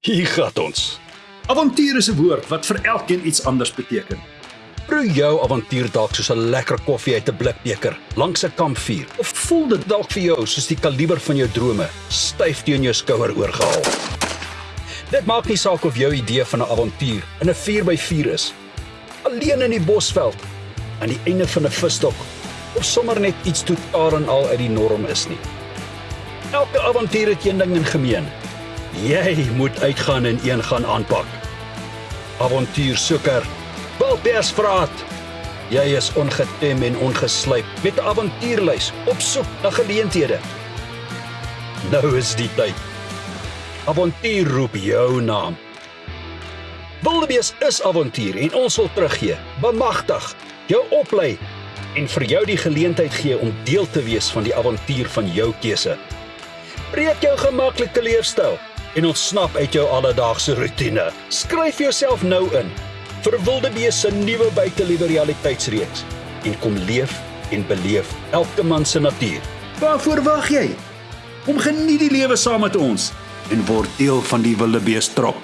Hier gaan ons. Avontuur is 'n woord wat vir elkeen iets anders beteken. Proe jou avontuur dalk soos 'n lekker koffie uit 'n blikbeker langs 'n kampvuur. Of voel dit dalk vir jou soos die kaliber van jou drome styf teen jou skouer oorgehaal. Dit maak nie saak of jou idee van 'n avontuur in 'n 4x4 is, alleen in die bosveld, aan die einde van 'n visstok of sommer net iets totaal en al uit die norm is nie. Elke avontuur het een ding in gemeen. Jy moet uitgaan en een gaan aanpak. Avontuursoeker, Wilpersvraat. Jy is ongetem en ongeslyp met avontuurlys op soek na geleenthede. Nou is die tyd. Avontuur roep jou naam. Wildebees is avontuur en ons wil teruggee, bemagtig, jou oplei en vir jou die geleentheid gee om deel te wees van die avontuur van jou keuse. Breek jou gemaklike leefstyl en ontsnap uit jou alledaagse rotine. Skryf jouself nou in vir Wildebees se nuwe buiteliewe realiteitsreeks en kom leef en beleef elke man se natuur. Waarvoor wag jy? Kom geniet die lewe saam met ons en word deel van die Wildebees trop.